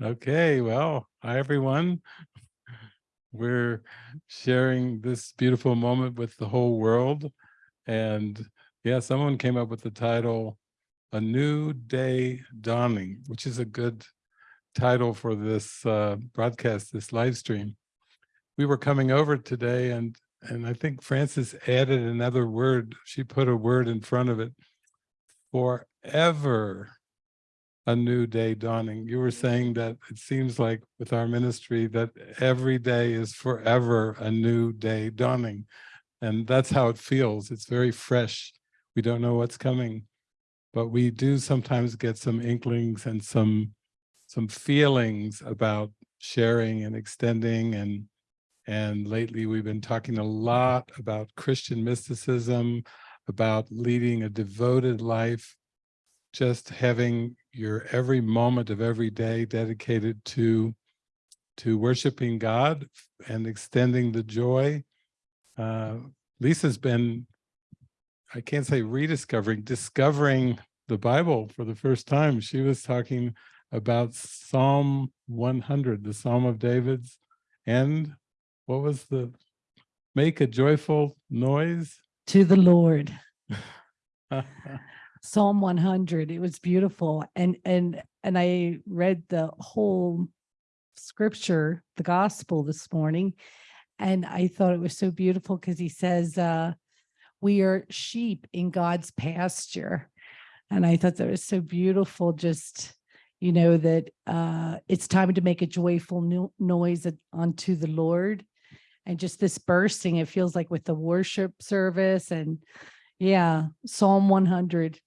Okay, well, hi everyone. We're sharing this beautiful moment with the whole world. And yeah, someone came up with the title, A New Day Dawning, which is a good title for this uh, broadcast, this live stream. We were coming over today and and I think Frances added another word. She put a word in front of it, forever a new day dawning. You were saying that it seems like with our ministry that every day is forever a new day dawning. And that's how it feels. It's very fresh. We don't know what's coming, but we do sometimes get some inklings and some some feelings about sharing and extending and and lately we've been talking a lot about Christian mysticism, about leading a devoted life, just having your every moment of every day dedicated to to worshiping God and extending the joy. Uh, Lisa's been, I can't say rediscovering, discovering the Bible for the first time. She was talking about Psalm 100, the Psalm of David's, and what was the, make a joyful noise? to the Lord. Psalm 100. It was beautiful. And, and, and I read the whole scripture, the gospel this morning. And I thought it was so beautiful because he says, uh, we are sheep in God's pasture. And I thought that was so beautiful, just, you know, that uh, it's time to make a joyful no noise unto the Lord. And just this bursting, it feels like with the worship service and yeah, Psalm 100.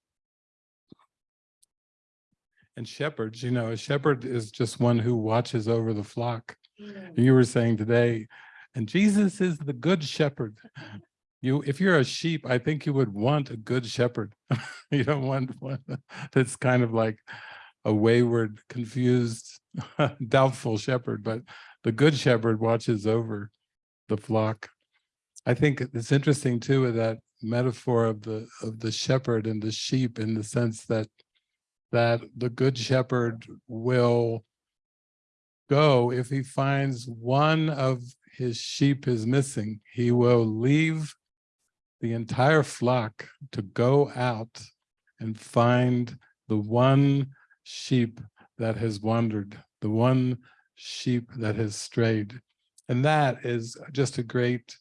And shepherds, you know, a shepherd is just one who watches over the flock. Mm. You were saying today, and Jesus is the good shepherd. You, if you're a sheep, I think you would want a good shepherd. you don't want one that's kind of like a wayward, confused, doubtful shepherd, but the good shepherd watches over the flock. I think it's interesting too with that metaphor of the of the shepherd and the sheep in the sense that that the good shepherd will go. If he finds one of his sheep is missing he will leave the entire flock to go out and find the one sheep that has wandered the one sheep that has strayed. And that is just a great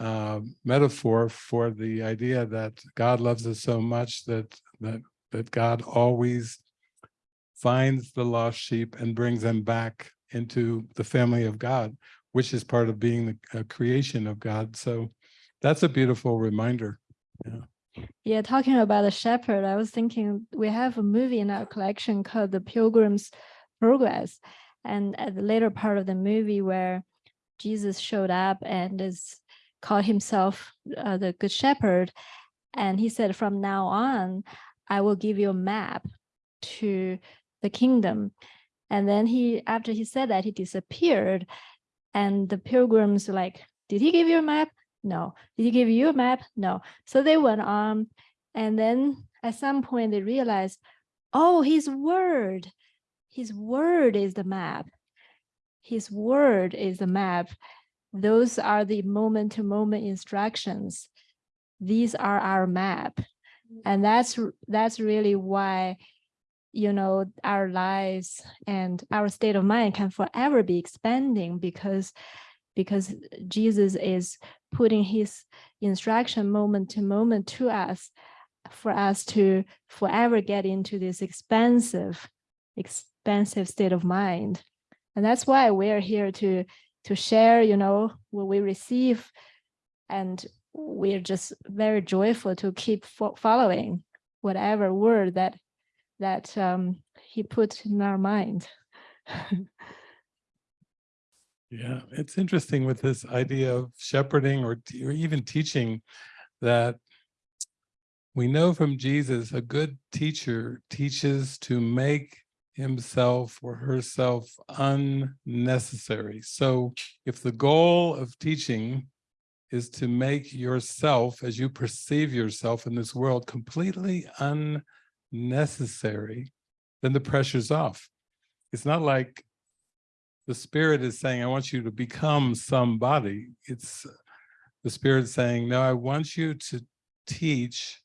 uh, metaphor for the idea that God loves us so much that that that God always finds the lost sheep and brings them back into the family of God, which is part of being the creation of God. So that's a beautiful reminder. Yeah. Yeah, talking about the shepherd, I was thinking we have a movie in our collection called The Pilgrim's Progress. And at the later part of the movie where Jesus showed up and is called himself uh, the good shepherd. And he said, from now on, I will give you a map to the kingdom. And then he, after he said that, he disappeared. And the pilgrims like, did he give you a map? No. Did he give you a map? No. So they went on. And then at some point they realized, oh, his word, his word is the map. His word is the map. Those are the moment-to-moment -moment instructions. These are our map. And that's that's really why, you know, our lives and our state of mind can forever be expanding because because Jesus is putting his instruction moment to moment to us for us to forever get into this expansive, expansive state of mind. And that's why we're here to to share, you know, what we receive and we're just very joyful to keep fo following whatever word that that um, he put in our mind. yeah, it's interesting with this idea of shepherding or, or even teaching that we know from Jesus a good teacher teaches to make himself or herself unnecessary. So if the goal of teaching is to make yourself, as you perceive yourself in this world, completely unnecessary, then the pressure's off. it's not like the spirit is saying, I want you to become somebody. It's uh, the spirit saying, no, I want you to teach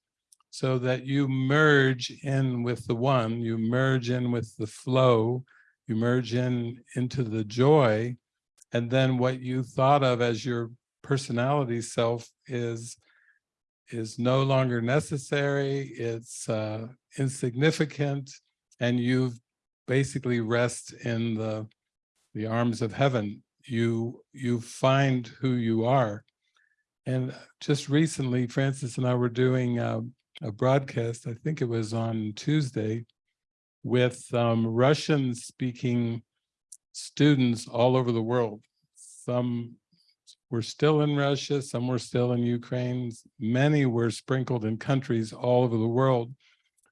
so that you merge in with the one, you merge in with the flow, you merge in into the joy, and then what you thought of as your personality self is is no longer necessary, it's uh, insignificant, and you basically rest in the the arms of heaven. You you find who you are. And just recently, Frances and I were doing uh, a broadcast, I think it was on Tuesday, with um, Russian speaking students all over the world. Some were still in Russia, some were still in Ukraine, many were sprinkled in countries all over the world,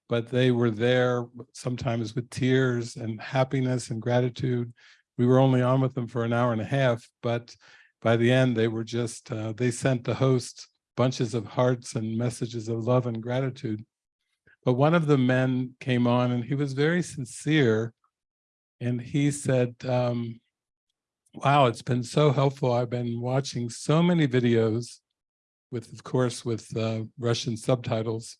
but they were there sometimes with tears and happiness and gratitude. We were only on with them for an hour and a half, but by the end, they were just, uh, they sent the host bunches of hearts and messages of love and gratitude. But one of the men came on and he was very sincere. And he said, um, wow, it's been so helpful. I've been watching so many videos with, of course, with uh, Russian subtitles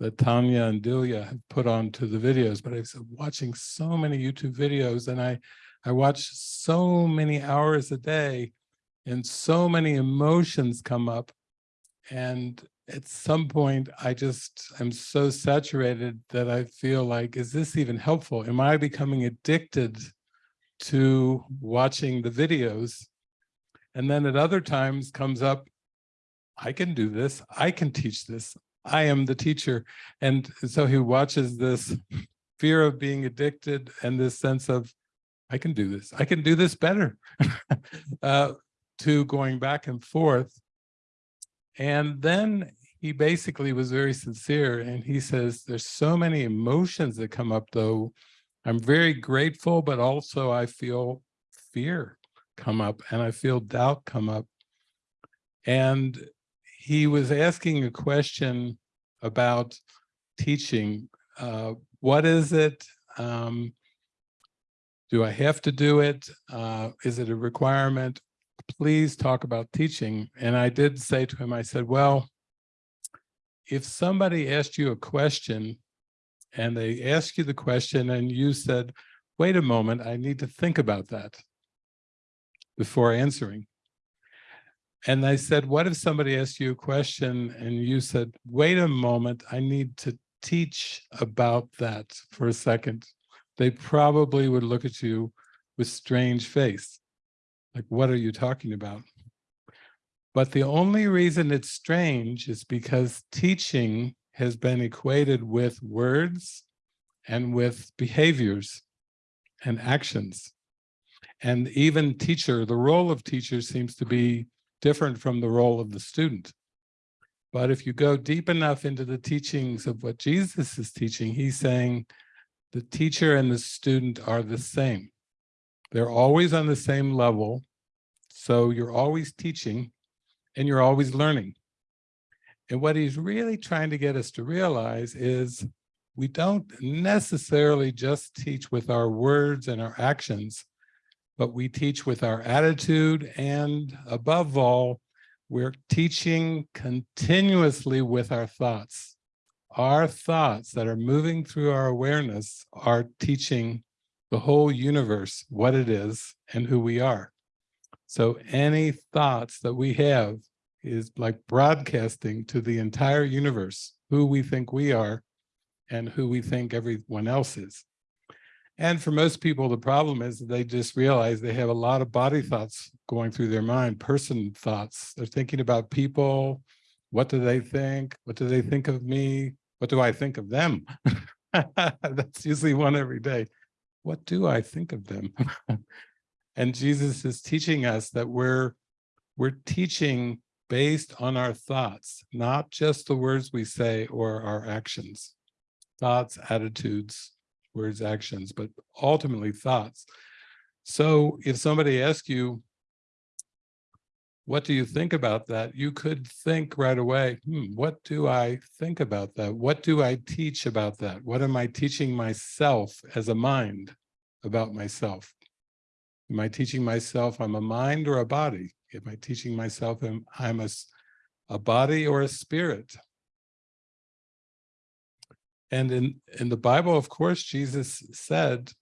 that Tanya and Delia have put onto the videos, but I've been watching so many YouTube videos and I, I watch so many hours a day and so many emotions come up. And at some point, I just am so saturated that I feel like, is this even helpful? Am I becoming addicted to watching the videos? And then at other times comes up, I can do this. I can teach this. I am the teacher. And so he watches this fear of being addicted and this sense of, I can do this. I can do this better. uh, to going back and forth. And then he basically was very sincere and he says, there's so many emotions that come up though. I'm very grateful, but also I feel fear come up and I feel doubt come up. And he was asking a question about teaching. Uh, what is it? Um, do I have to do it? Uh, is it a requirement? please talk about teaching. And I did say to him, I said, well, if somebody asked you a question and they asked you the question and you said, wait a moment, I need to think about that before answering. And I said, what if somebody asked you a question and you said, wait a moment, I need to teach about that for a second. They probably would look at you with strange face. Like, what are you talking about? But the only reason it's strange is because teaching has been equated with words and with behaviors and actions. And even teacher, the role of teacher seems to be different from the role of the student. But if you go deep enough into the teachings of what Jesus is teaching, he's saying the teacher and the student are the same. They're always on the same level. So you're always teaching and you're always learning. And what he's really trying to get us to realize is we don't necessarily just teach with our words and our actions, but we teach with our attitude and above all, we're teaching continuously with our thoughts. Our thoughts that are moving through our awareness are teaching the whole universe what it is and who we are. So any thoughts that we have is like broadcasting to the entire universe who we think we are and who we think everyone else is. And for most people, the problem is they just realize they have a lot of body thoughts going through their mind, person thoughts. They're thinking about people. What do they think? What do they think of me? What do I think of them? That's usually one every day what do I think of them? and Jesus is teaching us that we're, we're teaching based on our thoughts, not just the words we say or our actions. Thoughts, attitudes, words, actions, but ultimately thoughts. So if somebody asks you, what do you think about that? You could think right away, hmm, what do I think about that? What do I teach about that? What am I teaching myself as a mind? about myself? Am I teaching myself I'm a mind or a body? Am I teaching myself I'm, I'm a, a body or a spirit? And in, in the Bible, of course, Jesus said,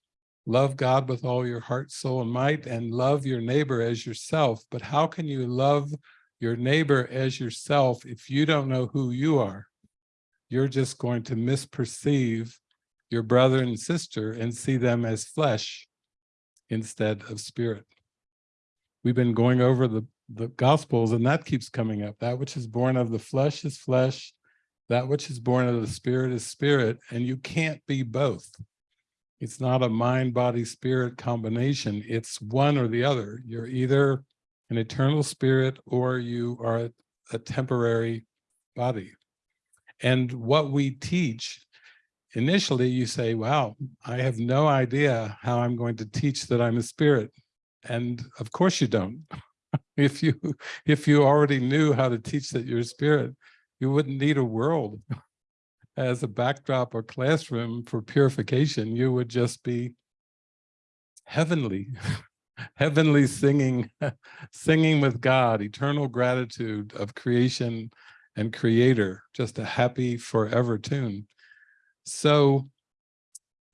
love God with all your heart, soul, and might, and love your neighbor as yourself. But how can you love your neighbor as yourself if you don't know who you are? You're just going to misperceive your brother and sister and see them as flesh instead of spirit. We've been going over the, the gospels and that keeps coming up. That which is born of the flesh is flesh. That which is born of the spirit is spirit. And you can't be both. It's not a mind, body, spirit combination. It's one or the other. You're either an eternal spirit or you are a, a temporary body. And what we teach, initially you say, wow, I have no idea how I'm going to teach that I'm a spirit. And of course you don't. if you if you already knew how to teach that you're a spirit, you wouldn't need a world as a backdrop or classroom for purification. You would just be heavenly, heavenly singing, singing with God, eternal gratitude of creation and creator, just a happy forever tune. So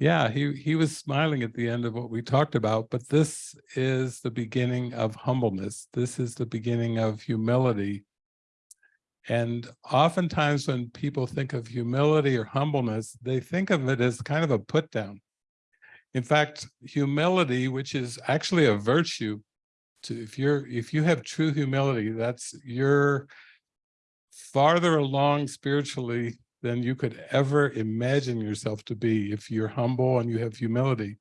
yeah, he, he was smiling at the end of what we talked about, but this is the beginning of humbleness. This is the beginning of humility. And oftentimes when people think of humility or humbleness, they think of it as kind of a put down. In fact, humility, which is actually a virtue, to if you're if you have true humility, that's you're farther along spiritually than you could ever imagine yourself to be if you're humble and you have humility.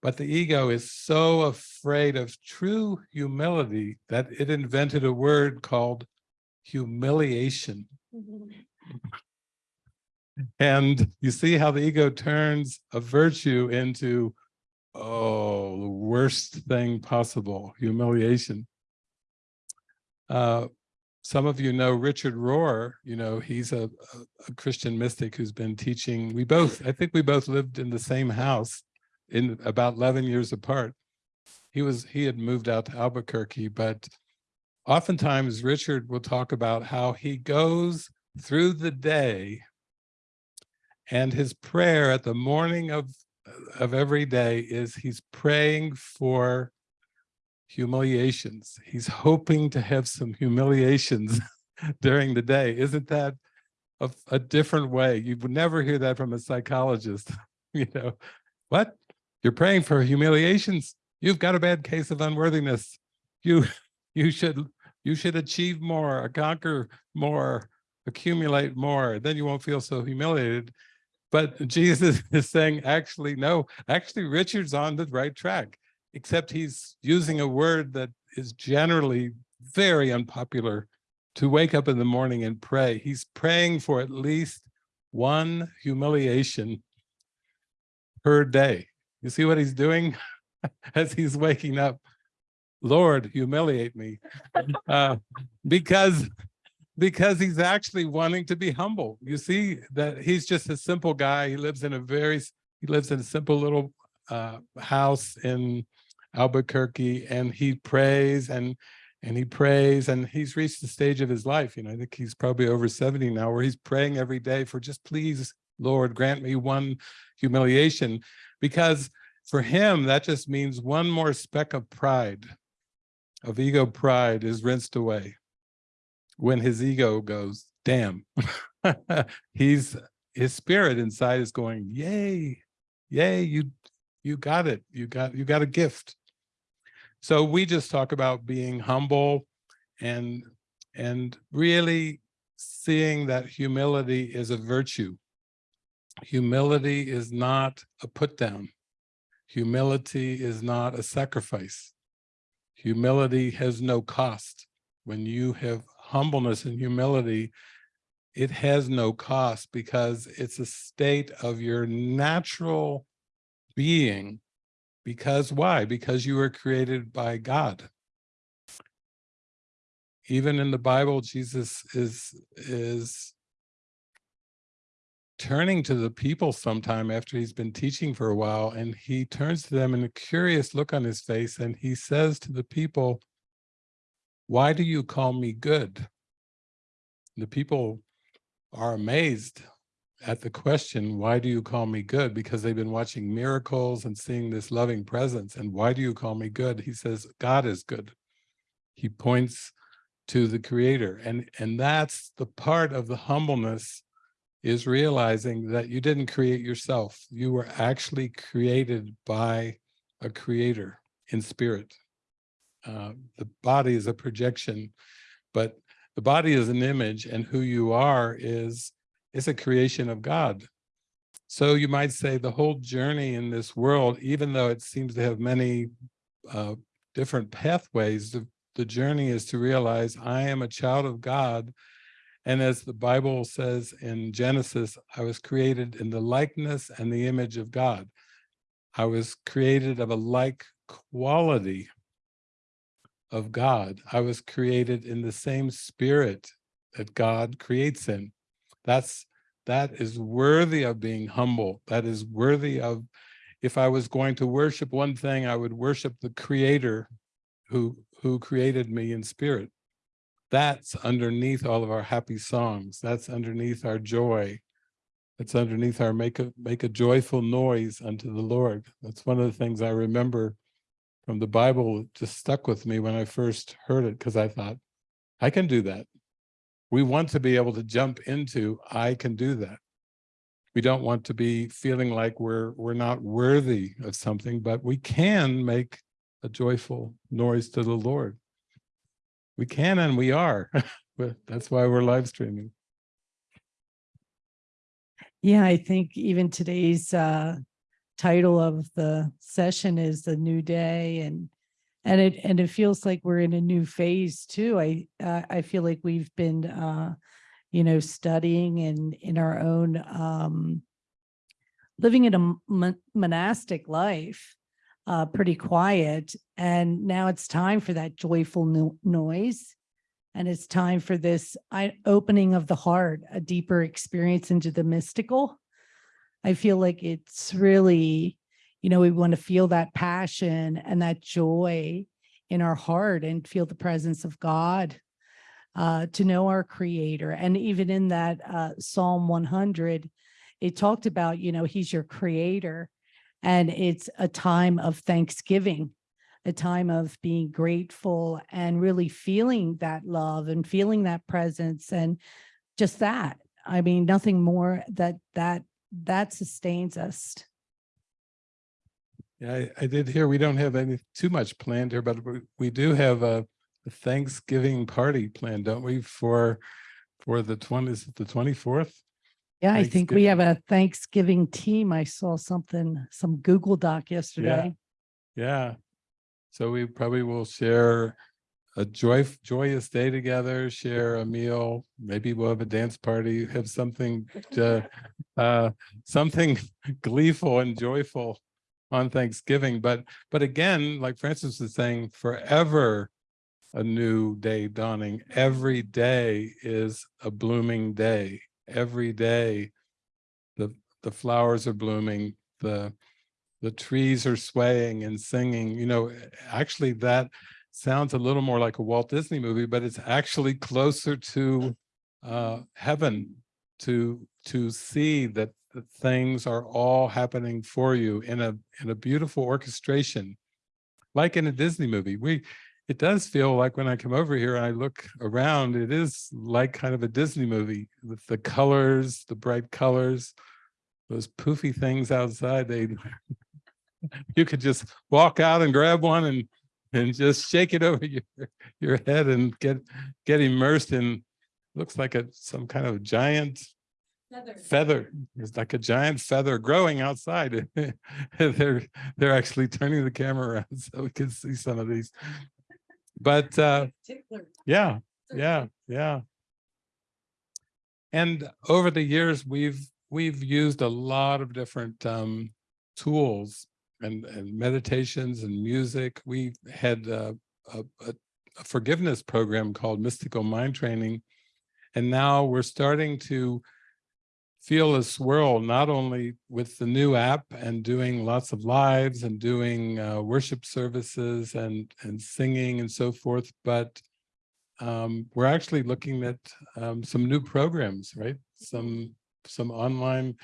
But the ego is so afraid of true humility that it invented a word called humiliation. And you see how the ego turns a virtue into, oh, the worst thing possible, humiliation. Uh, some of you know Richard Rohr, you know, he's a, a, Christian mystic who's been teaching. We both, I think we both lived in the same house in about 11 years apart. He was, he had moved out to Albuquerque, but oftentimes Richard will talk about how he goes through the day and his prayer at the morning of, of every day is he's praying for humiliations. He's hoping to have some humiliations during the day. Isn't that a, a different way? You would never hear that from a psychologist. you know, what? You're praying for humiliations? You've got a bad case of unworthiness. You, you should, you should achieve more, conquer more, accumulate more. Then you won't feel so humiliated. But Jesus is saying, actually, no, actually, Richard's on the right track except he's using a word that is generally very unpopular to wake up in the morning and pray. He's praying for at least one humiliation per day. You see what he's doing as he's waking up? Lord, humiliate me. Uh, because, because he's actually wanting to be humble. You see that he's just a simple guy. He lives in a very, he lives in a simple little uh, house in Albuquerque and he prays and and he prays and he's reached the stage of his life. You know, I think he's probably over 70 now where he's praying every day for just please, Lord, grant me one humiliation because for him, that just means one more speck of pride, of ego pride is rinsed away when his ego goes, damn, he's, his spirit inside is going, yay, yay, you, you got it. You got, you got a gift. So we just talk about being humble and, and really seeing that humility is a virtue. Humility is not a put down. Humility is not a sacrifice. Humility has no cost. When you have humbleness and humility, it has no cost because it's a state of your natural being because why? Because you were created by God. Even in the Bible, Jesus is, is turning to the people sometime after he's been teaching for a while and he turns to them and a curious look on his face and he says to the people, why do you call me good? The people are amazed at the question, why do you call me good? Because they've been watching miracles and seeing this loving presence. And why do you call me good? He says, God is good. He points to the creator. And, and that's the part of the humbleness is realizing that you didn't create yourself. You were actually created by a creator in spirit. Uh, the body is a projection, but the body is an image and who you are is, is a creation of God. So you might say the whole journey in this world, even though it seems to have many uh, different pathways, the, the journey is to realize I am a child of God. And as the Bible says in Genesis, I was created in the likeness and the image of God. I was created of a like quality of God. I was created in the same spirit that God creates in. That's that is worthy of being humble. That is worthy of, if I was going to worship one thing, I would worship the creator who, who created me in spirit. That's underneath all of our happy songs. That's underneath our joy. That's underneath our make a, make a joyful noise unto the Lord. That's one of the things I remember from the Bible just stuck with me when I first heard it because I thought, I can do that. We want to be able to jump into, I can do that. We don't want to be feeling like we're we're not worthy of something, but we can make a joyful noise to the Lord. We can and we are. That's why we're live streaming. Yeah, I think even today's uh title of the session is the new day and and it and it feels like we're in a new phase too. I uh, I feel like we've been uh you know studying and in our own um living in a mon- monastic life uh pretty quiet and now it's time for that joyful no- noise and it's time for this opening of the heart, a deeper experience into the mystical. I feel like it's really, you know, we want to feel that passion and that joy in our heart and feel the presence of God, uh, to know our creator. And even in that uh, Psalm 100, it talked about, you know, he's your creator and it's a time of thanksgiving a time of being grateful and really feeling that love and feeling that presence and just that. I mean, nothing more that that that sustains us. Yeah, I, I did hear we don't have any too much planned here, but we, we do have a, a Thanksgiving party planned, don't we, for for the twenty, is it the twenty-fourth? Yeah, I think we have a Thanksgiving team. I saw something, some Google Doc yesterday. Yeah. So we probably will share a joy, joyous day together, share a meal, maybe we'll have a dance party, have something to, uh, something gleeful and joyful on Thanksgiving. But, but again, like Frances was saying, forever a new day dawning. Every day is a blooming day. Every day the, the flowers are blooming, the, the trees are swaying and singing, you know, actually that sounds a little more like a Walt Disney movie, but it's actually closer to uh, heaven to to see that things are all happening for you in a in a beautiful orchestration, like in a Disney movie. We it does feel like when I come over here and I look around, it is like kind of a Disney movie with the colors, the bright colors, those poofy things outside. They you could just walk out and grab one and and just shake it over your your head and get get immersed in looks like a some kind of giant feather. It's like a giant feather growing outside. They're they're actually turning the camera around so we can see some of these. But uh yeah yeah yeah. And over the years we've we've used a lot of different um tools and, and meditations and music. We had a, a, a forgiveness program called Mystical Mind Training. And now we're starting to feel a swirl, not only with the new app and doing lots of lives and doing uh, worship services and, and singing and so forth, but um, we're actually looking at um, some new programs, right? Some, some online,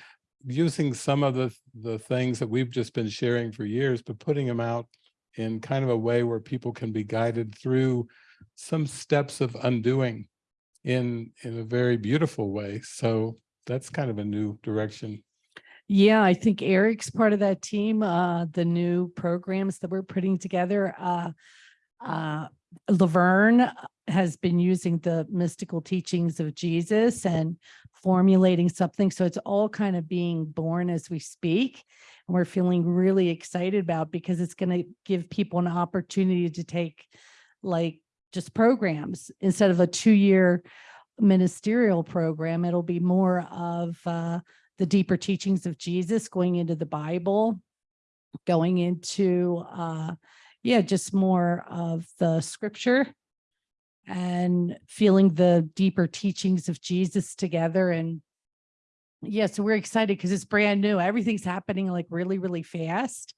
using some of the, the things that we've just been sharing for years, but putting them out in kind of a way where people can be guided through some steps of undoing in, in a very beautiful way. So that's kind of a new direction. Yeah, I think Eric's part of that team, uh, the new programs that we're putting together. Uh, uh, Laverne has been using the mystical teachings of Jesus and formulating something. So it's all kind of being born as we speak. And we're feeling really excited about because it's going to give people an opportunity to take like just programs instead of a two-year ministerial program. It'll be more of uh, the deeper teachings of Jesus going into the Bible, going into, uh, yeah, just more of the scripture and feeling the deeper teachings of Jesus together. And yeah, so we're excited because it's brand new. Everything's happening like really, really fast.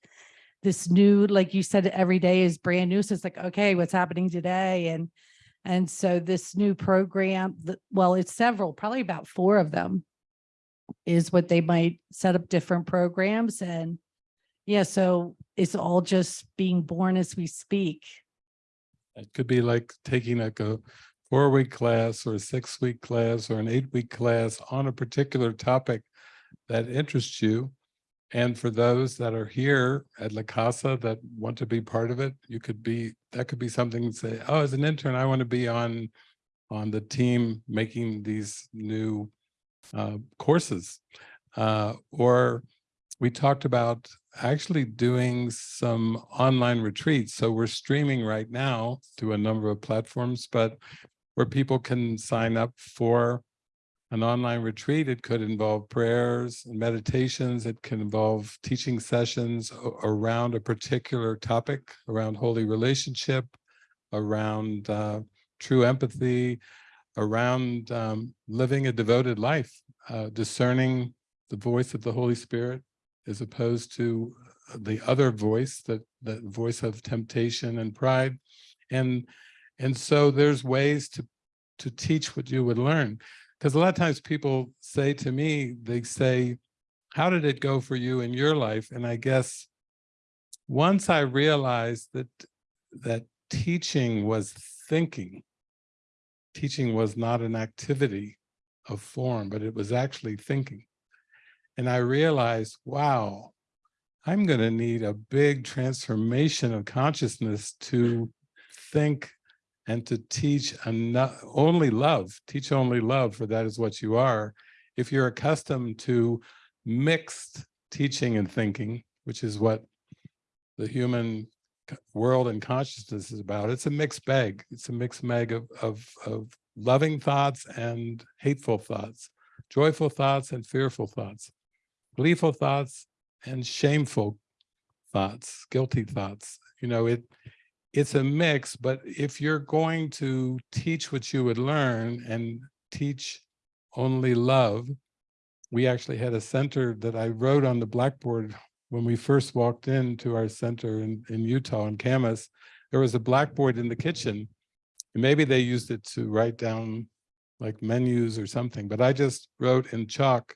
This new, like you said, every day is brand new. So it's like, okay, what's happening today? And and so this new program, well, it's several, probably about four of them is what they might set up different programs and yeah, so it's all just being born as we speak. It could be like taking like a four-week class or a six-week class or an eight-week class on a particular topic that interests you. And for those that are here at La Casa that want to be part of it, you could be, that could be something to say, oh, as an intern, I want to be on, on the team making these new uh, courses. Uh, or we talked about actually doing some online retreats. So we're streaming right now to a number of platforms, but where people can sign up for an online retreat. It could involve prayers and meditations. It can involve teaching sessions around a particular topic, around holy relationship, around uh, true empathy, around um, living a devoted life, uh, discerning the voice of the Holy Spirit as opposed to the other voice, that the voice of temptation and pride. And, and so there's ways to, to teach what you would learn. Because a lot of times people say to me, they say, how did it go for you in your life? And I guess once I realized that, that teaching was thinking, teaching was not an activity of form, but it was actually thinking. And I realized, wow, I'm going to need a big transformation of consciousness to think and to teach only love, teach only love, for that is what you are. If you're accustomed to mixed teaching and thinking, which is what the human world and consciousness is about, it's a mixed bag. It's a mixed bag of, of, of loving thoughts and hateful thoughts, joyful thoughts and fearful thoughts, gleeful thoughts and shameful thoughts, guilty thoughts. You know, it it's a mix, but if you're going to teach what you would learn and teach only love, we actually had a center that I wrote on the blackboard when we first walked into our center in, in Utah in Kamas. There was a blackboard in the kitchen. And maybe they used it to write down like menus or something, but I just wrote in chalk,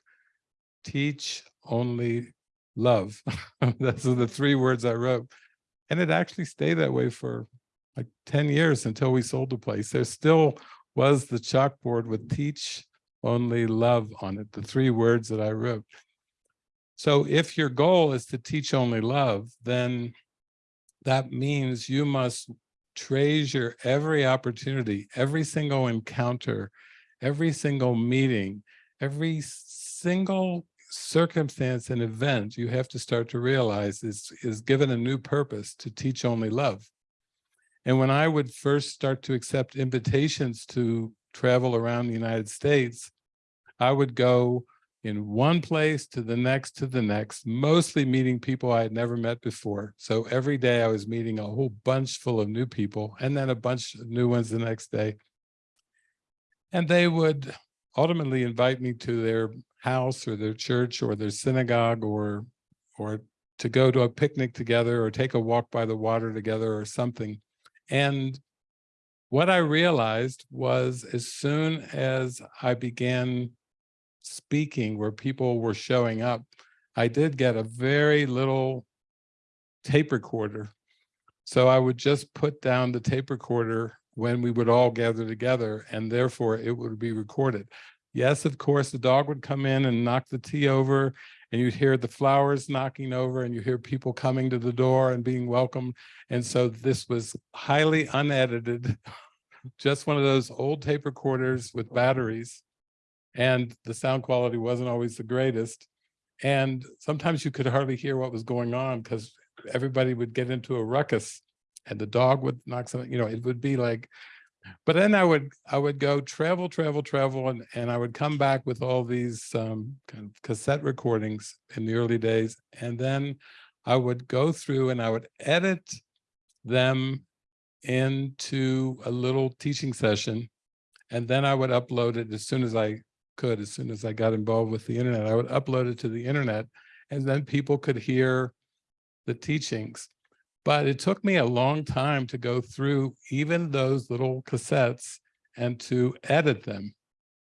teach only love. Those are the three words I wrote. And it actually stayed that way for like 10 years until we sold the place. There still was the chalkboard with teach only love on it, the three words that I wrote. So if your goal is to teach only love, then that means you must treasure every opportunity, every single encounter, every single meeting, every single circumstance and event you have to start to realize is, is given a new purpose to teach only love. And when I would first start to accept invitations to travel around the United States, I would go in one place to the next to the next, mostly meeting people I had never met before. So every day I was meeting a whole bunch full of new people and then a bunch of new ones the next day. And they would ultimately invite me to their house or their church or their synagogue or or to go to a picnic together or take a walk by the water together or something. And what I realized was as soon as I began speaking where people were showing up, I did get a very little tape recorder. So I would just put down the tape recorder when we would all gather together and therefore it would be recorded. Yes, of course, the dog would come in and knock the tea over and you'd hear the flowers knocking over and you hear people coming to the door and being welcomed. And so this was highly unedited, just one of those old tape recorders with batteries. And the sound quality wasn't always the greatest. And sometimes you could hardly hear what was going on because everybody would get into a ruckus and the dog would knock something, you know, it would be like, but then I would, I would go travel, travel, travel, and, and I would come back with all these um, kind of cassette recordings in the early days. And then I would go through and I would edit them into a little teaching session. And then I would upload it as soon as I could, as soon as I got involved with the internet, I would upload it to the internet and then people could hear the teachings. But it took me a long time to go through even those little cassettes and to edit them.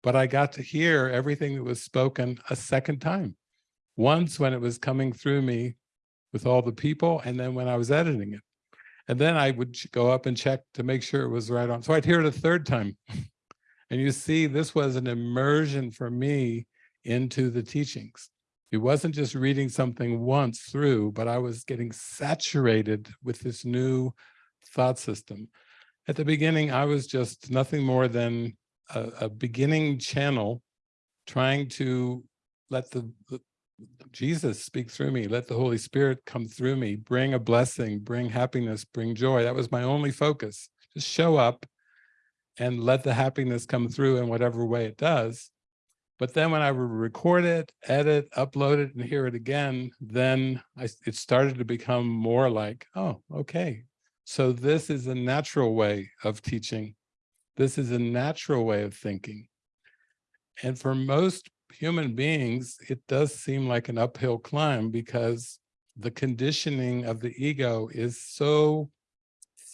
But I got to hear everything that was spoken a second time. Once when it was coming through me with all the people, and then when I was editing it. And then I would go up and check to make sure it was right on. So I'd hear it a third time. And you see, this was an immersion for me into the teachings. It wasn't just reading something once through, but I was getting saturated with this new thought system. At the beginning, I was just nothing more than a, a beginning channel trying to let the, the Jesus speak through me, let the Holy Spirit come through me, bring a blessing, bring happiness, bring joy. That was my only focus. Just show up and let the happiness come through in whatever way it does. But then when I would record it, edit, upload it, and hear it again, then I, it started to become more like, oh, okay. So this is a natural way of teaching. This is a natural way of thinking. And for most human beings, it does seem like an uphill climb because the conditioning of the ego is so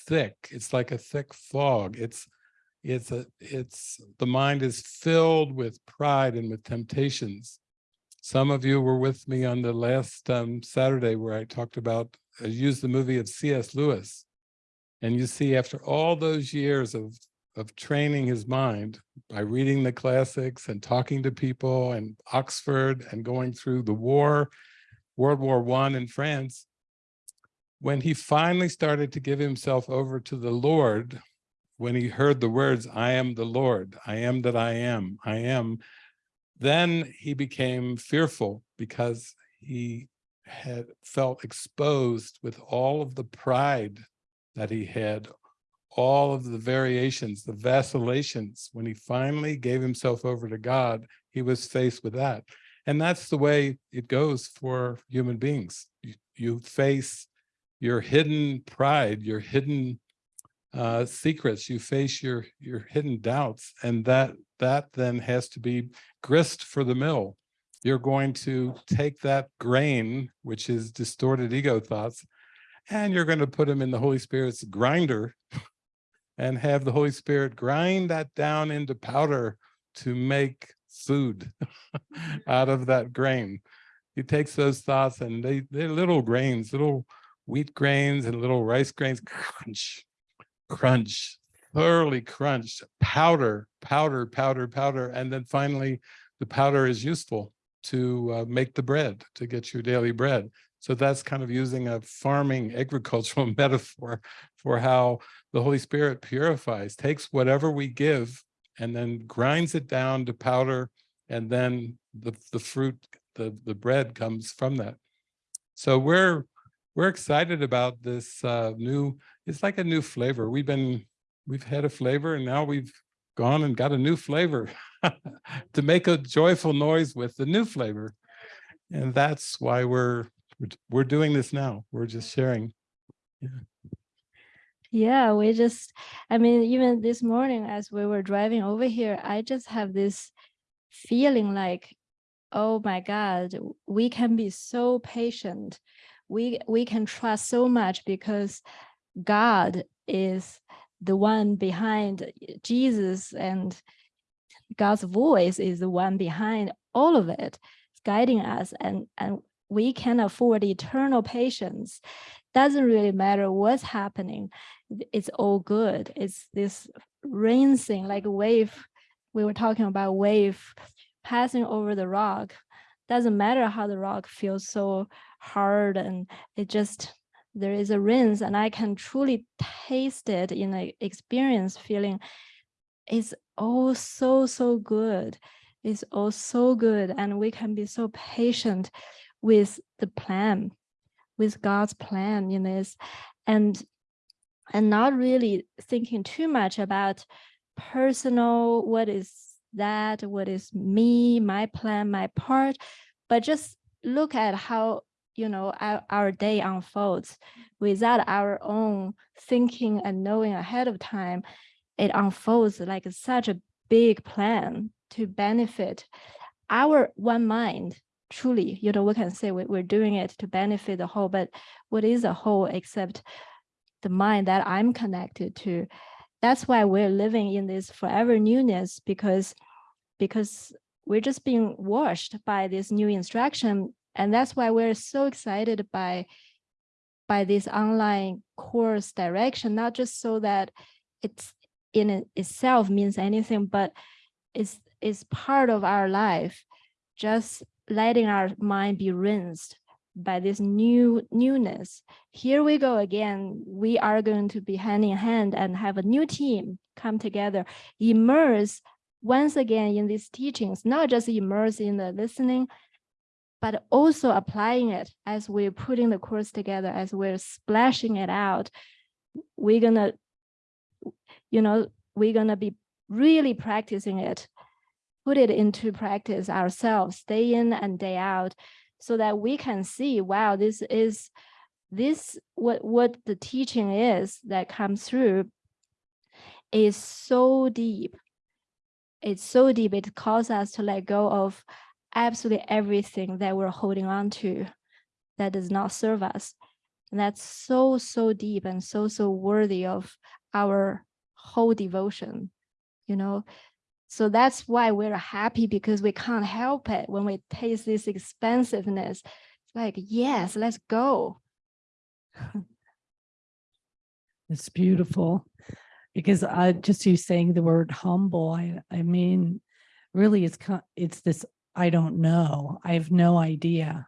thick. It's like a thick fog. It's it's a it's the mind is filled with pride and with temptations. Some of you were with me on the last um, saturday where i talked about i used the movie of cs lewis. And you see after all those years of of training his mind by reading the classics and talking to people and oxford and going through the war world war one in france when he finally started to give himself over to the lord when he heard the words, I am the Lord, I am that I am, I am, then he became fearful because he had felt exposed with all of the pride that he had, all of the variations, the vacillations. When he finally gave himself over to God, he was faced with that. And that's the way it goes for human beings. You, you face your hidden pride, your hidden uh, secrets, you face your your hidden doubts, and that that then has to be grist for the mill. You're going to take that grain, which is distorted ego thoughts, and you're going to put them in the Holy Spirit's grinder and have the Holy Spirit grind that down into powder to make food out of that grain. He takes those thoughts and they, they're little grains, little wheat grains and little rice grains, crunch, crunch, thoroughly crunched, powder, powder, powder, powder. And then finally, the powder is useful to uh, make the bread, to get your daily bread. So that's kind of using a farming agricultural metaphor for how the Holy Spirit purifies, takes whatever we give and then grinds it down to powder and then the, the fruit, the, the bread comes from that. So we're we're excited about this uh, new, it's like a new flavor. We've been, we've had a flavor and now we've gone and got a new flavor to make a joyful noise with the new flavor. And that's why we're, we're doing this now. We're just sharing. Yeah. Yeah, we just, I mean, even this morning as we were driving over here, I just have this feeling like oh my God, we can be so patient. We, we can trust so much because God is the one behind Jesus and God's voice is the one behind all of it, guiding us and, and we can afford eternal patience. Doesn't really matter what's happening. It's all good. It's this rinsing like a wave. We were talking about wave passing over the rock. Doesn't matter how the rock feels so hard and it just there is a rinse and I can truly taste it in a experience feeling it's all so, so good. It's all so good. And we can be so patient with the plan, with God's plan in this and and not really thinking too much about personal, what is that, what is me, my plan, my part, but just look at how you know our, our day unfolds without our own thinking and knowing ahead of time it unfolds like such a big plan to benefit our one mind. Truly you know we can say we, we're doing it to benefit the whole but what is a whole except the mind that i'm connected to? That's why we're living in this forever newness because because we're just being washed by this new instruction and that's why we're so excited by by this online course direction not just so that it's in itself means anything but it's it's part of our life just letting our mind be rinsed by this new newness. Here we go again. We are going to be hand in hand and have a new team come together immerse once again in these teachings not just immerse in the listening but also applying it as we're putting the course together as we're splashing it out we're gonna you know we're gonna be really practicing it put it into practice ourselves day in and day out so that we can see, wow, this is this what what the teaching is that comes through is so deep. It's so deep, it calls us to let go of absolutely everything that we're holding on to that does not serve us. And that's so, so deep and so, so worthy of our whole devotion, you know, so that's why we're happy because we can't help it when we taste this expensiveness. It's like, yes, let's go. It's beautiful because I just you saying the word humble. I I mean, really, it's it's this. I don't know. I have no idea,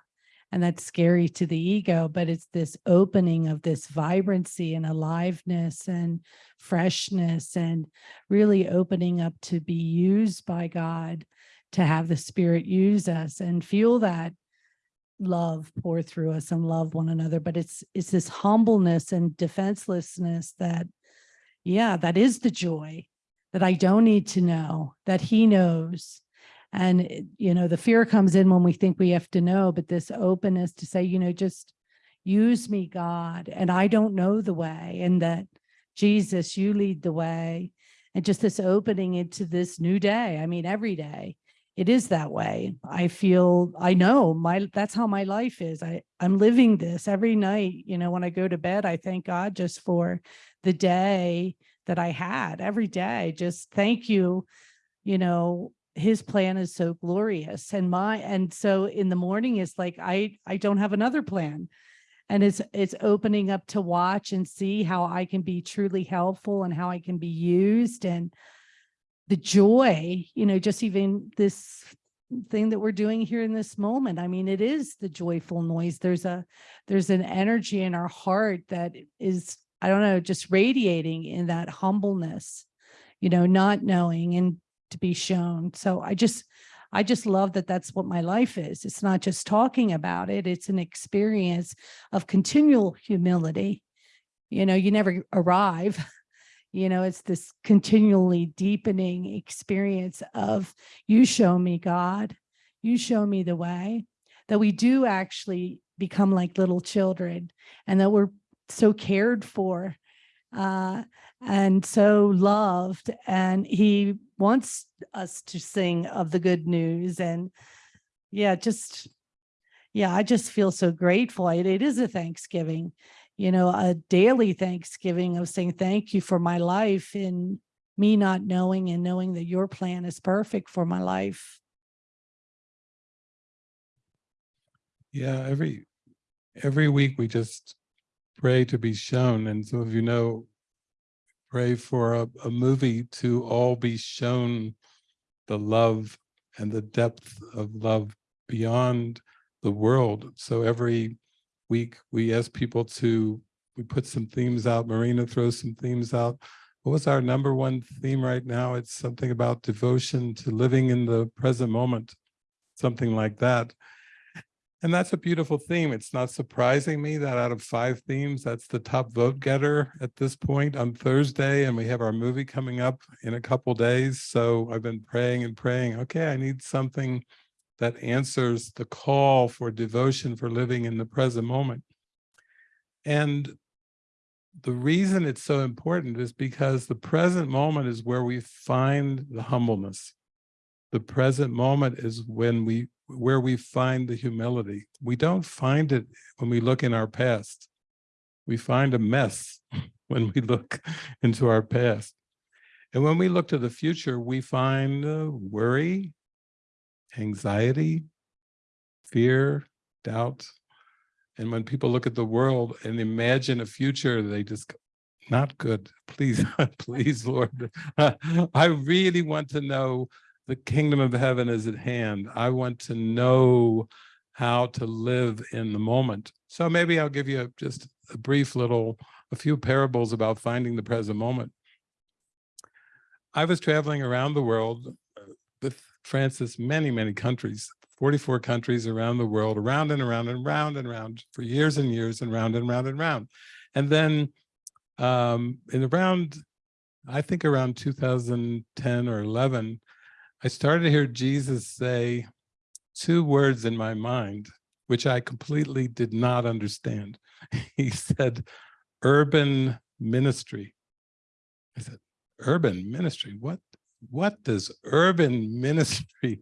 and that's scary to the ego. But it's this opening of this vibrancy and aliveness and freshness, and really opening up to be used by God, to have the Spirit use us and feel that love pour through us and love one another but it's it's this humbleness and defenselessness that yeah that is the joy that i don't need to know that he knows and it- you know the fear comes in when we think we have to know but this openness to say you know just use me god and i don't know the way and that jesus you lead the way and just this opening into this new day i mean every day it is that way. I feel, I know my, that's how my life is. I, I'm living this every night. You know, when I go to bed, I thank God just for the day that I had every day. Just thank you. You know, his plan is so glorious and my, and so in the morning it's like, I, I don't have another plan. And it's, it's opening up to watch and see how I can be truly helpful and how I can be used and the joy, you know, just even this thing that we're doing here in this moment. I mean, it is the joyful noise. There's a, there's an energy in our heart that is, I don't know, just radiating in that humbleness, you know, not knowing and to be shown. So I just, I just love that that's what my life is. It's not just talking about it. It's an experience of continual humility. You know, you never arrive you know it's this continually deepening experience of you show me god you show me the way that we do actually become like little children and that we're so cared for uh, and so loved and he wants us to sing of the good news and yeah, just, yeah, I just feel so grateful. It, it is a Thanksgiving, you know, a daily Thanksgiving of saying thank you for my life and me not knowing and knowing that your plan is perfect for my life. Yeah, every, every week we just pray to be shown. And some of you know, pray for a, a movie to all be shown the love and the depth of love beyond the world. So every week we ask people to, we put some themes out, Marina throws some themes out. What was our number one theme right now? It's something about devotion to living in the present moment, something like that. And that's a beautiful theme. It's not surprising me that out of five themes, that's the top vote getter at this point on Thursday. And we have our movie coming up in a couple days. So I've been praying and praying, okay, I need something that answers the call for devotion for living in the present moment. And the reason it's so important is because the present moment is where we find the humbleness. The present moment is when we where we find the humility. We don't find it when we look in our past. We find a mess when we look into our past. And when we look to the future, we find uh, worry, anxiety, fear, doubt. And when people look at the world and imagine a future, they just not good. Please, please, Lord. I really want to know the kingdom of heaven is at hand. I want to know how to live in the moment. So maybe I'll give you just a brief little, a few parables about finding the present moment. I was traveling around the world uh, with Frances, many, many countries, 44 countries around the world, around and around and round and round for years and years and round and round and round. And then um, in around, I think around 2010 or 11, I started to hear Jesus say two words in my mind, which I completely did not understand. He said, urban ministry. I said, urban ministry, what, what does urban ministry?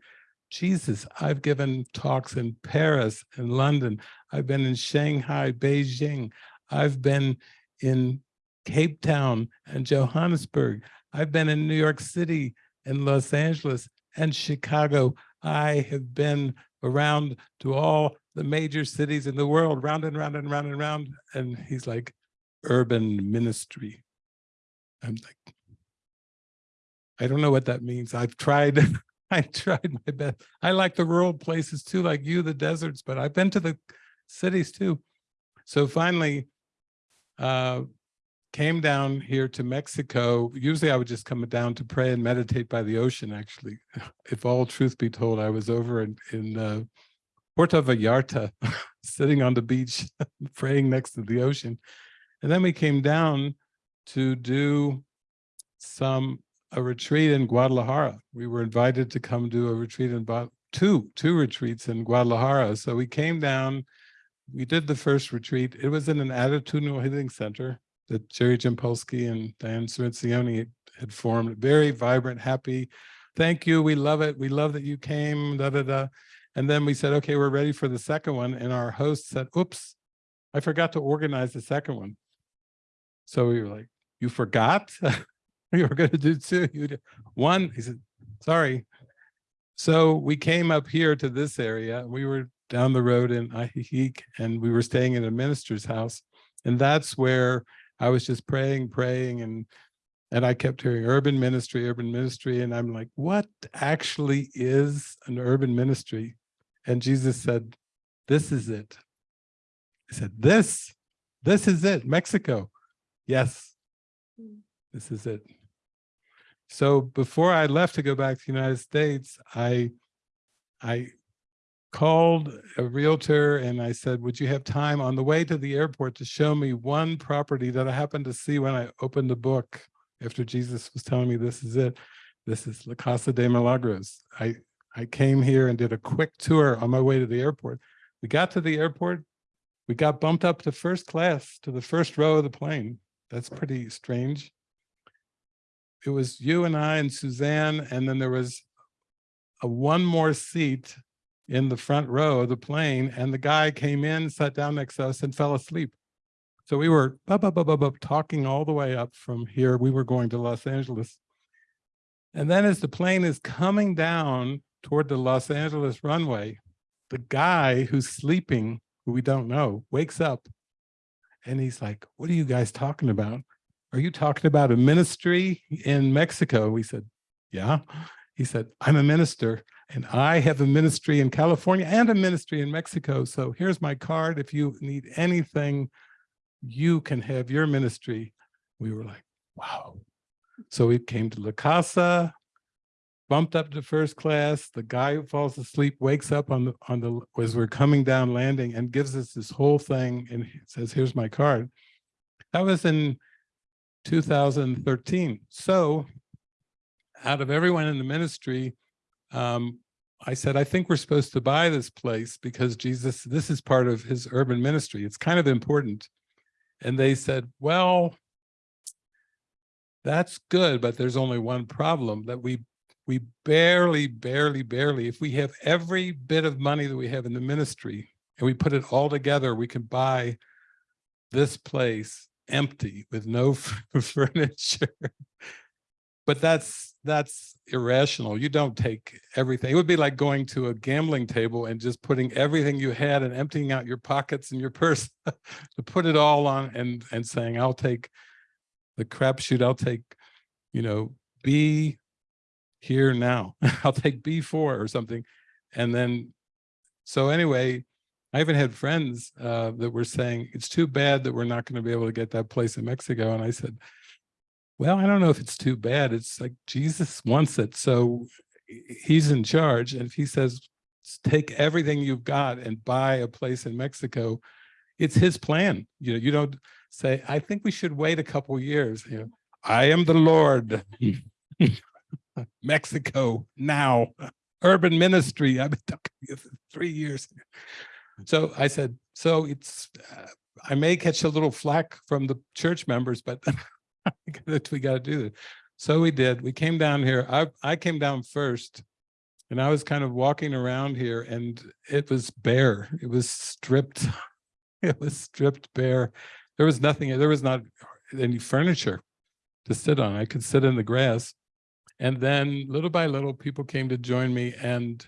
Jesus, I've given talks in Paris and London. I've been in Shanghai, Beijing. I've been in Cape Town and Johannesburg. I've been in New York City and Los Angeles and Chicago. I have been around to all the major cities in the world, round and round and round and round. And he's like, urban ministry. I'm like, I don't know what that means. I've tried, I tried my best. I like the rural places too, like you, the deserts, but I've been to the cities too. So finally, uh, came down here to Mexico. Usually I would just come down to pray and meditate by the ocean, actually. If all truth be told, I was over in, in uh, Puerto Vallarta, sitting on the beach, praying next to the ocean. And then we came down to do some a retreat in Guadalajara. We were invited to come do a retreat in two, two retreats in Guadalajara. So we came down, we did the first retreat. It was in an attitudinal healing center that Jerry Jampolsky and Diane Cirincione had formed. Very vibrant, happy. Thank you. We love it. We love that you came. Da da da. And then we said, okay, we're ready for the second one. And our host said, oops, I forgot to organize the second one. So we were like, you forgot? you were going to do two. You did one. He said, sorry. So we came up here to this area. We were down the road in Ajijic and we were staying in a minister's house. And that's where I was just praying, praying, and and I kept hearing urban ministry, urban ministry, and I'm like, what actually is an urban ministry? And Jesus said, this is it. He said, this, this is it, Mexico. Yes, hmm. this is it. So before I left to go back to the United States, I, I called a realtor and I said, would you have time on the way to the airport to show me one property that I happened to see when I opened the book after Jesus was telling me this is it. This is La Casa de Milagros. I, I came here and did a quick tour on my way to the airport. We got to the airport. We got bumped up to first class to the first row of the plane. That's pretty strange. It was you and I and Suzanne, and then there was a one more seat in the front row of the plane and the guy came in, sat down next to us and fell asleep. So we were bub, bub, bub, bub, bub, talking all the way up from here. We were going to Los Angeles. And then as the plane is coming down toward the Los Angeles runway, the guy who's sleeping, who we don't know, wakes up and he's like, what are you guys talking about? Are you talking about a ministry in Mexico? We said, yeah. He said, I'm a minister and I have a ministry in California and a ministry in Mexico. So here's my card. If you need anything, you can have your ministry. We were like, wow. So we came to La Casa, bumped up to first class. The guy who falls asleep wakes up on the on the as we're coming down landing and gives us this whole thing and says, here's my card. That was in 2013. So out of everyone in the ministry, um, I said, I think we're supposed to buy this place because Jesus, this is part of his urban ministry. It's kind of important. And they said, well, that's good, but there's only one problem that we we barely, barely, barely, if we have every bit of money that we have in the ministry and we put it all together, we can buy this place empty with no furniture. But that's that's irrational. You don't take everything. It would be like going to a gambling table and just putting everything you had and emptying out your pockets and your purse to put it all on and and saying, I'll take the crapshoot, I'll take, you know, B here now. I'll take B4 or something. And then, so anyway, I even had friends uh, that were saying, it's too bad that we're not going to be able to get that place in Mexico. And I said, well, I don't know if it's too bad. It's like Jesus wants it. So he's in charge. And if he says, take everything you've got and buy a place in Mexico, it's his plan. You know, you don't say, I think we should wait a couple years. You know, I am the Lord. Mexico now, urban ministry. I've been talking to you for three years. So I said, so it's, uh, I may catch a little flack from the church members, but we got to do it. So we did. We came down here. I, I came down first and I was kind of walking around here and it was bare. It was stripped. It was stripped bare. There was nothing, there was not any furniture to sit on. I could sit in the grass. And then little by little, people came to join me. And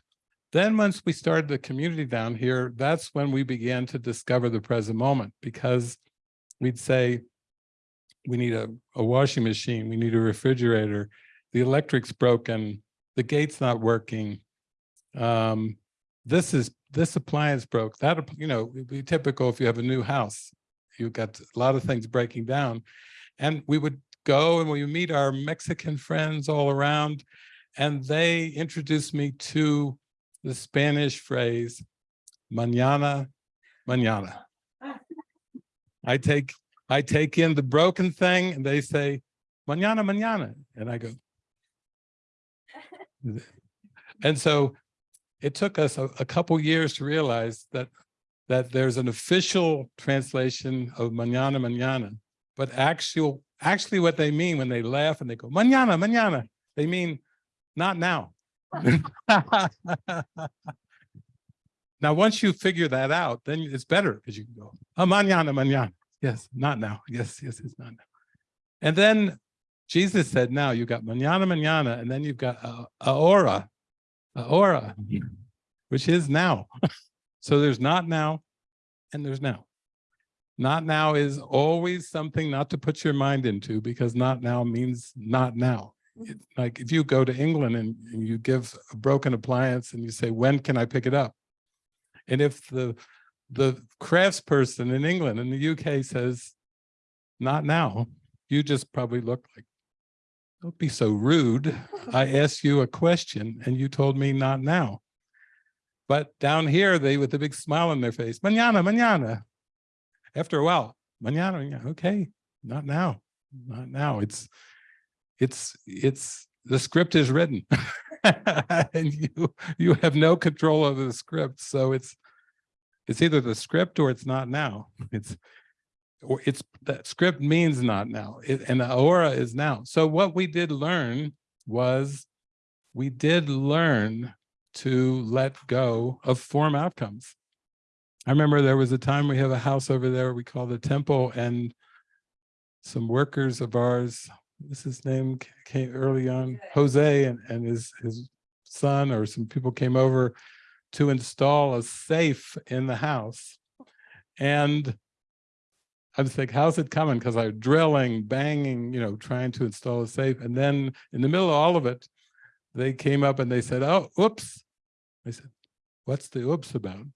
then once we started the community down here, that's when we began to discover the present moment because we'd say, we need a, a washing machine, we need a refrigerator, the electric's broken, the gate's not working. Um, this is this appliance broke. That you know, would be typical if you have a new house. You've got a lot of things breaking down. And we would go and we meet our Mexican friends all around, and they introduced me to the Spanish phrase, mañana, mañana. I take I take in the broken thing and they say, mañana, mañana. And I go, and so it took us a, a couple years to realize that that there's an official translation of mañana, mañana, but actual actually what they mean when they laugh and they go, mañana, mañana, they mean not now. now, once you figure that out, then it's better because you can go, oh, mañana, mañana. Yes, not now. Yes, yes, it's not now. And then Jesus said, now you've got mañana, mañana, and then you've got uh, ahora, ahora, which is now. so there's not now and there's now. Not now is always something not to put your mind into because not now means not now. It, like if you go to England and, and you give a broken appliance and you say, when can I pick it up? And if the the craftsperson in England in the UK says, not now, you just probably look like, don't be so rude. I asked you a question and you told me not now. But down here, they with a big smile on their face, mañana, mañana. After a while, mañana, mañana, okay, not now, not now. It's, it's, it's, the script is written and you, you have no control over the script. So it's, it's either the script or it's not now. It's, or it's, that script means not now it, and the aura is now. So what we did learn was we did learn to let go of form outcomes. I remember there was a time we have a house over there we call the temple and some workers of ours, this his name came early on, Jose and, and his, his son or some people came over to install a safe in the house. And I was like, how's it coming? Because I was drilling, banging, you know, trying to install a safe. And then in the middle of all of it, they came up and they said, oh, oops. I said, what's the oops about?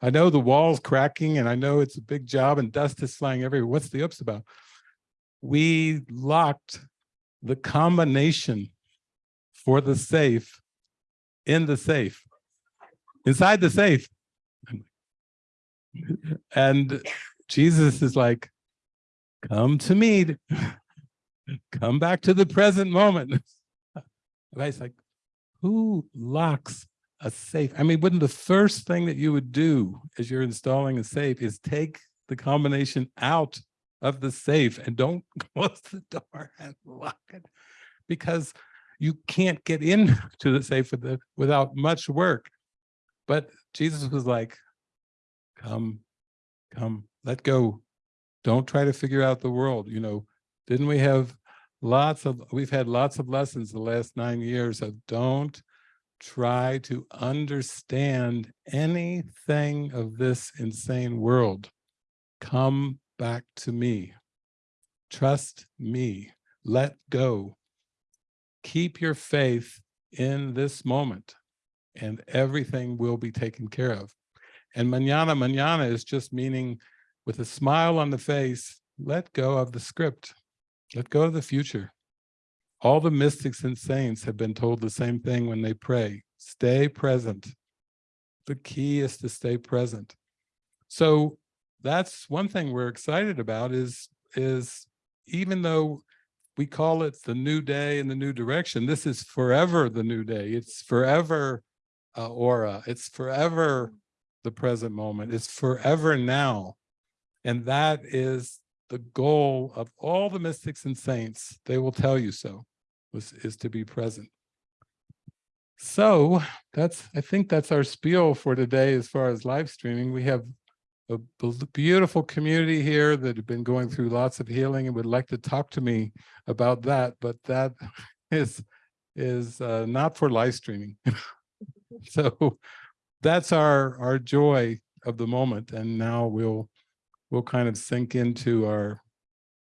I know the wall's cracking and I know it's a big job and dust is flying everywhere. What's the oops about? We locked the combination for the safe in the safe, inside the safe. And Jesus is like, come to me, come back to the present moment. And I was like, who locks a safe? I mean, wouldn't the first thing that you would do as you're installing a safe is take the combination out of the safe and don't close the door and lock it because you can't get into the safe with the, without much work. But Jesus was like, come, come, let go. Don't try to figure out the world. You know, didn't we have lots of, we've had lots of lessons the last nine years of don't try to understand anything of this insane world. Come back to me. Trust me. Let go. Keep your faith in this moment and everything will be taken care of. And mañana, mañana is just meaning with a smile on the face, let go of the script. Let go of the future. All the mystics and saints have been told the same thing when they pray. Stay present. The key is to stay present. So that's one thing we're excited about is, is even though we call it the new day and the new direction, this is forever the new day. It's forever uh, aura. It's forever the present moment. It's forever now. And that is the goal of all the mystics and saints. They will tell you so, was, is to be present. So that's, I think that's our spiel for today as far as live streaming. We have a beautiful community here that have been going through lots of healing and would like to talk to me about that, but that is, is uh, not for live streaming. So that's our, our joy of the moment. And now we'll, we'll kind of sink into our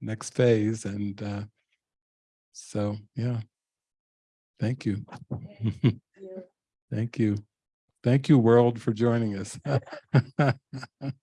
next phase. And uh, so, yeah. Thank you. Thank you. Thank you, world, for joining us.